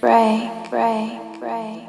Break, break, break.